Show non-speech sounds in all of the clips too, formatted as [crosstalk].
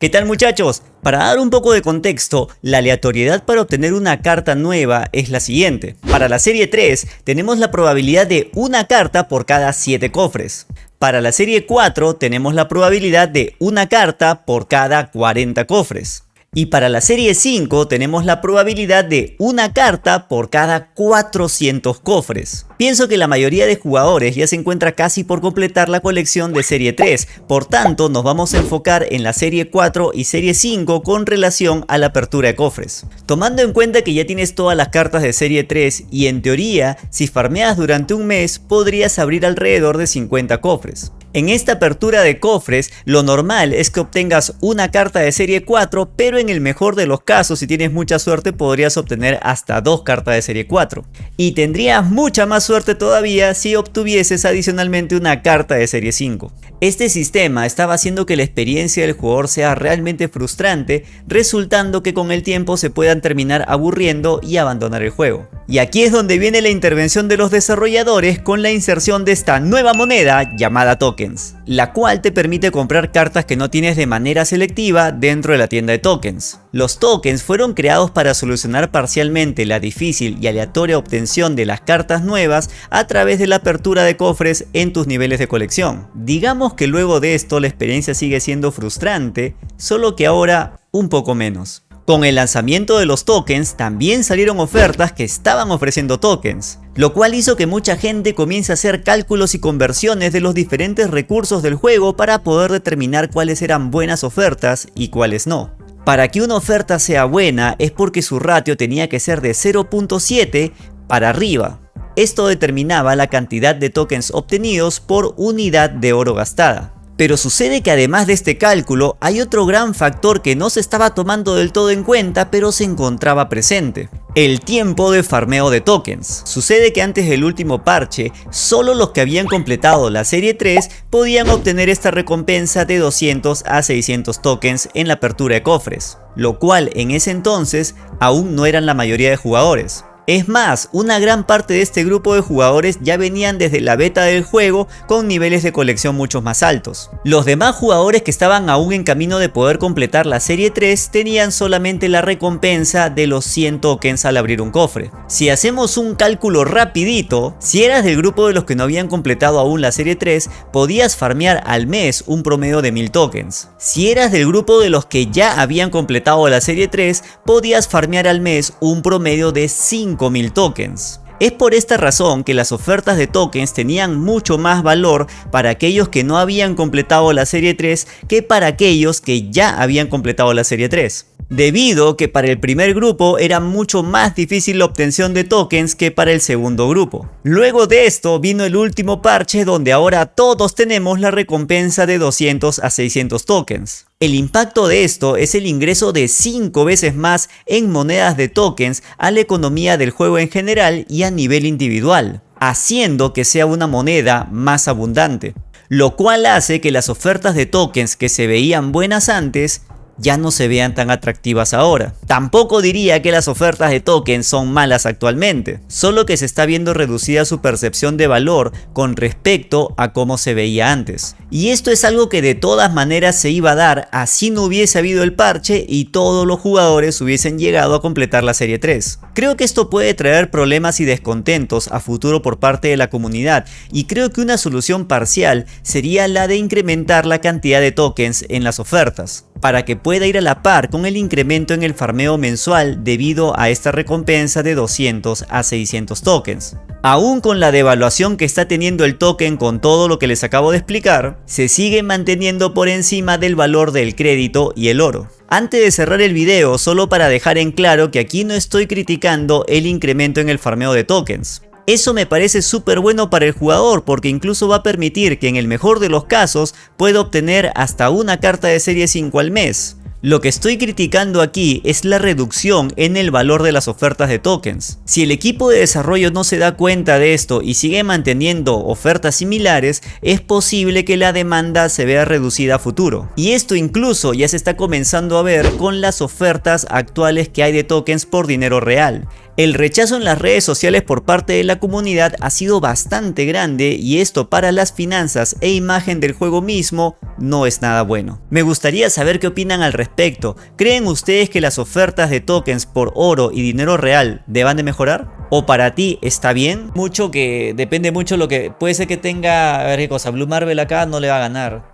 ¿Qué tal muchachos? Para dar un poco de contexto, la aleatoriedad para obtener una carta nueva es la siguiente. Para la serie 3 tenemos la probabilidad de una carta por cada 7 cofres. Para la serie 4 tenemos la probabilidad de una carta por cada 40 cofres. Y para la serie 5 tenemos la probabilidad de una carta por cada 400 cofres. Pienso que la mayoría de jugadores ya se encuentra casi por completar la colección de serie 3, por tanto nos vamos a enfocar en la serie 4 y serie 5 con relación a la apertura de cofres. Tomando en cuenta que ya tienes todas las cartas de serie 3 y en teoría si farmeas durante un mes podrías abrir alrededor de 50 cofres. En esta apertura de cofres, lo normal es que obtengas una carta de serie 4, pero en el mejor de los casos, si tienes mucha suerte, podrías obtener hasta dos cartas de serie 4. Y tendrías mucha más suerte todavía si obtuvieses adicionalmente una carta de serie 5. Este sistema estaba haciendo que la experiencia del jugador sea realmente frustrante, resultando que con el tiempo se puedan terminar aburriendo y abandonar el juego. Y aquí es donde viene la intervención de los desarrolladores con la inserción de esta nueva moneda llamada tokens, la cual te permite comprar cartas que no tienes de manera selectiva dentro de la tienda de tokens. Los tokens fueron creados para solucionar parcialmente la difícil y aleatoria obtención de las cartas nuevas a través de la apertura de cofres en tus niveles de colección. Digamos que luego de esto la experiencia sigue siendo frustrante, solo que ahora un poco menos. Con el lanzamiento de los tokens también salieron ofertas que estaban ofreciendo tokens, lo cual hizo que mucha gente comience a hacer cálculos y conversiones de los diferentes recursos del juego para poder determinar cuáles eran buenas ofertas y cuáles no. Para que una oferta sea buena es porque su ratio tenía que ser de 0.7 para arriba, esto determinaba la cantidad de tokens obtenidos por unidad de oro gastada. Pero sucede que además de este cálculo hay otro gran factor que no se estaba tomando del todo en cuenta pero se encontraba presente. El tiempo de farmeo de tokens. Sucede que antes del último parche, solo los que habían completado la serie 3 podían obtener esta recompensa de 200 a 600 tokens en la apertura de cofres, lo cual en ese entonces aún no eran la mayoría de jugadores. Es más, una gran parte de este grupo de jugadores ya venían desde la beta del juego con niveles de colección mucho más altos. Los demás jugadores que estaban aún en camino de poder completar la serie 3 tenían solamente la recompensa de los 100 tokens al abrir un cofre. Si hacemos un cálculo rapidito, si eras del grupo de los que no habían completado aún la serie 3, podías farmear al mes un promedio de 1000 tokens. Si eras del grupo de los que ya habían completado la serie 3, podías farmear al mes un promedio de 5 5000 tokens. Es por esta razón que las ofertas de tokens tenían mucho más valor para aquellos que no habían completado la serie 3 que para aquellos que ya habían completado la serie 3 debido que para el primer grupo era mucho más difícil la obtención de tokens que para el segundo grupo. Luego de esto vino el último parche donde ahora todos tenemos la recompensa de 200 a 600 tokens. El impacto de esto es el ingreso de 5 veces más en monedas de tokens a la economía del juego en general y a nivel individual, haciendo que sea una moneda más abundante, lo cual hace que las ofertas de tokens que se veían buenas antes ya no se vean tan atractivas ahora. Tampoco diría que las ofertas de tokens son malas actualmente, solo que se está viendo reducida su percepción de valor con respecto a cómo se veía antes. Y esto es algo que de todas maneras se iba a dar así no hubiese habido el parche y todos los jugadores hubiesen llegado a completar la serie 3. Creo que esto puede traer problemas y descontentos a futuro por parte de la comunidad y creo que una solución parcial sería la de incrementar la cantidad de tokens en las ofertas para que pueda ir a la par con el incremento en el farmeo mensual debido a esta recompensa de 200 a 600 tokens. Aún con la devaluación que está teniendo el token con todo lo que les acabo de explicar, se sigue manteniendo por encima del valor del crédito y el oro. Antes de cerrar el video, solo para dejar en claro que aquí no estoy criticando el incremento en el farmeo de tokens. Eso me parece súper bueno para el jugador porque incluso va a permitir que en el mejor de los casos pueda obtener hasta una carta de serie 5 al mes. Lo que estoy criticando aquí es la reducción en el valor de las ofertas de tokens. Si el equipo de desarrollo no se da cuenta de esto y sigue manteniendo ofertas similares, es posible que la demanda se vea reducida a futuro. Y esto incluso ya se está comenzando a ver con las ofertas actuales que hay de tokens por dinero real. El rechazo en las redes sociales por parte de la comunidad ha sido bastante grande y esto para las finanzas e imagen del juego mismo no es nada bueno. Me gustaría saber qué opinan al respecto. ¿Creen ustedes que las ofertas de tokens por oro y dinero real deban de mejorar? ¿O para ti está bien? Mucho que depende mucho lo que... Puede ser que tenga... A ver qué cosa, Blue Marvel acá no le va a ganar.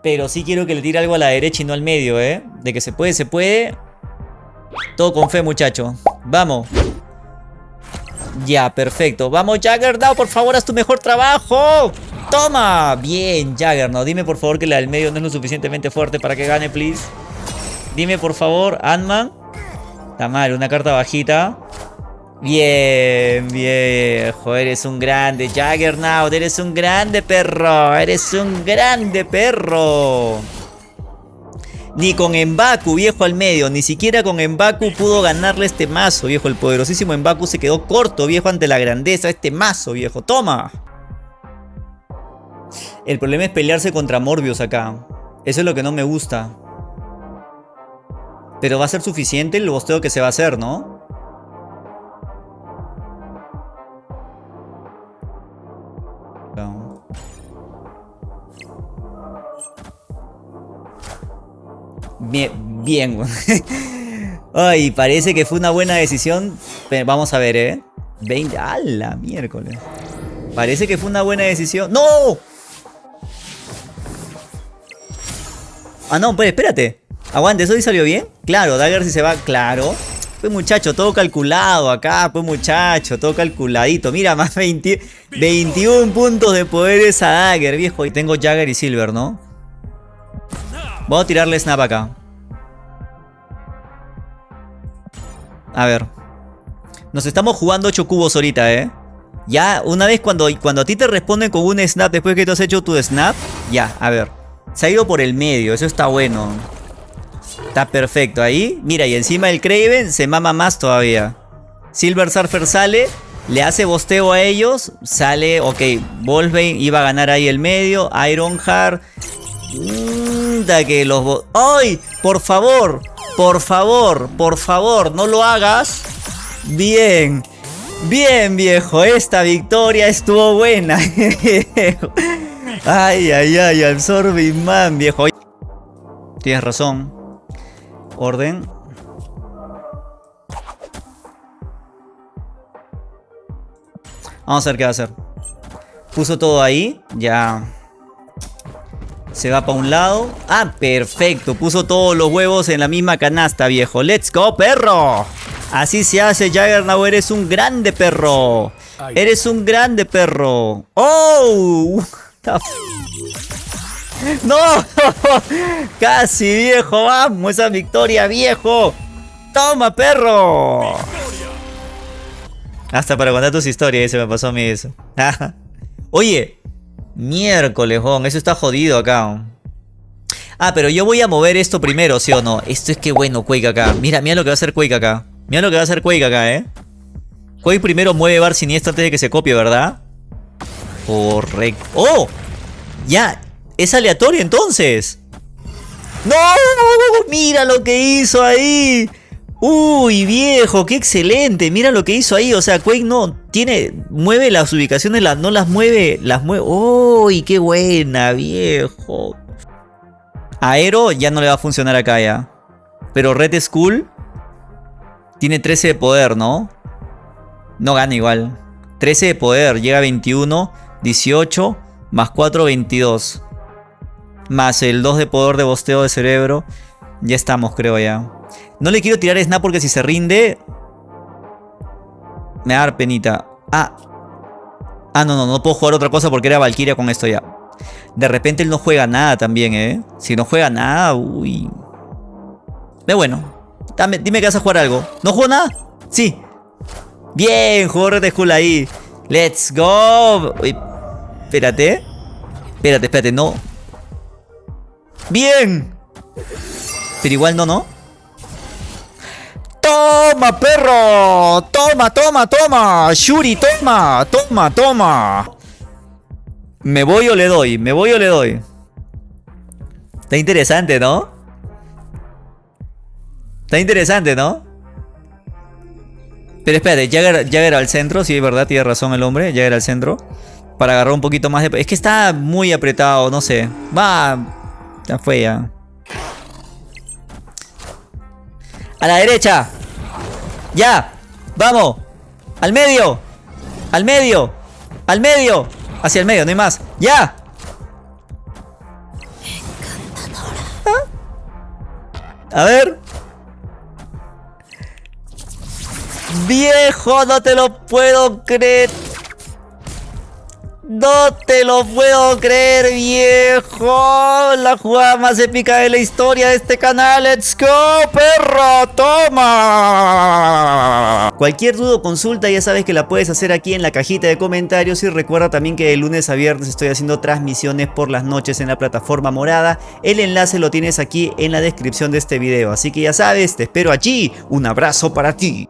Pero sí quiero que le tire algo a la derecha y no al medio, ¿eh? De que se puede, se puede. Todo con fe, muchacho. Vamos. Ya, perfecto. Vamos, Jaggernaut, por favor, haz tu mejor trabajo. ¡Toma! Bien, Jaggernaut. Dime, por favor, que la del medio no es lo suficientemente fuerte para que gane, please. Dime, por favor, Ant-Man. Está mal, una carta bajita. Bien, viejo. Eres un grande, Jaggernaut. Eres un grande perro. Eres un grande perro. Ni con Embaku, viejo al medio. Ni siquiera con Embaku pudo ganarle este mazo, viejo. El poderosísimo Embaku se quedó corto, viejo, ante la grandeza de este mazo, viejo. ¡Toma! El problema es pelearse contra Morbius acá. Eso es lo que no me gusta. Pero va a ser suficiente el bosteo que se va a hacer, ¿no? Bien, bien. [laughs] Ay, parece que fue una buena decisión. Vamos a ver, ¿eh? 20... ¡A la miércoles! Parece que fue una buena decisión. ¡No! Ah, no, pues espérate. Aguante, ¿eso sí salió bien? Claro, Dagger si se va, claro. Pues muchacho, todo calculado acá, pues muchacho, todo calculadito. Mira, [laughs] más 20, 21 puntos de poderes a Dagger, viejo. Y tengo Jagger y Silver, ¿no? Voy a tirarle snap acá. A ver. Nos estamos jugando 8 cubos ahorita, ¿eh? Ya, una vez cuando, cuando a ti te responden con un snap después que tú has hecho tu snap, ya, a ver. Se ha ido por el medio, eso está bueno. Está perfecto ahí. Mira, y encima el Craven se mama más todavía. Silver Surfer sale, le hace bosteo a ellos, sale, ok, Wolverine iba a ganar ahí el medio, Ironheart que los... ¡Ay! Por favor, por favor, por favor, no lo hagas. Bien, bien viejo, esta victoria estuvo buena. [laughs] ay, ay, ay, absorbing man, viejo. Tienes razón. Orden. Vamos a ver qué va a hacer. Puso todo ahí. Ya. Se va para un lado. Ah, perfecto. Puso todos los huevos en la misma canasta, viejo. ¡Let's go, perro! Así se hace, Jaggernaut. Eres un grande perro. Eres un grande perro. ¡Oh! ¡No! [laughs] Casi, viejo. Vamos, esa victoria, viejo. ¡Toma, perro! Hasta para contar tus historias, se me pasó a mí eso. [laughs] Oye, Miércoles, Eso está jodido acá. Ah, pero yo voy a mover esto primero, ¿sí o no? Esto es que bueno, Quake acá. Mira, mira lo que va a hacer Quake acá. Mira lo que va a hacer Quake acá, ¿eh? Quake primero mueve Bar Siniestro antes de que se copie, ¿verdad? Correcto. ¡Oh! Ya. Es aleatorio entonces. ¡No! ¡Mira lo que hizo ahí! Uy, viejo, qué excelente. Mira lo que hizo ahí. O sea, Quake no tiene. Mueve las ubicaciones, las, no las mueve. Las mueve. Uy, qué buena, viejo. Aero ya no le va a funcionar acá ya. Pero Red Skull tiene 13 de poder, ¿no? No gana igual. 13 de poder, llega a 21, 18, más 4, 22. Más el 2 de poder de bosteo de cerebro. Ya estamos, creo ya. No le quiero tirar snap porque si se rinde... Me va a dar penita. Ah. Ah, no, no, no puedo jugar otra cosa porque era Valkyria con esto ya. De repente él no juega nada también, ¿eh? Si no juega nada, uy. Pero bueno. Dame, dime que vas a jugar algo. ¿No juego nada? Sí. Bien, jugó Red Skull ahí. Let's go. Uy, espérate. Espérate, espérate, no. Bien. Pero igual no, ¿no? ¡Toma, perro! ¡Toma, toma, toma! ¡Shuri, toma! ¡Toma, toma! ¿Me voy o le doy? ¿Me voy o le doy? Está interesante, ¿no? Está interesante, ¿no? Pero espérate, Jagger, Jagger al centro, sí, es verdad, tiene razón el hombre, Jagger al centro. Para agarrar un poquito más de... Es que está muy apretado, no sé. Va... Ya fue ya. A la derecha. Ya. Vamos. Al medio. Al medio. Al medio. Hacia el medio, no hay más. Ya. A ver. Viejo, no te lo puedo creer. No te lo puedo creer, viejo. La jugada más épica de la historia de este canal. ¡Let's go, perro! ¡Toma! Cualquier duda o consulta ya sabes que la puedes hacer aquí en la cajita de comentarios. Y recuerda también que de lunes a viernes estoy haciendo transmisiones por las noches en la plataforma morada. El enlace lo tienes aquí en la descripción de este video. Así que ya sabes, te espero allí. Un abrazo para ti.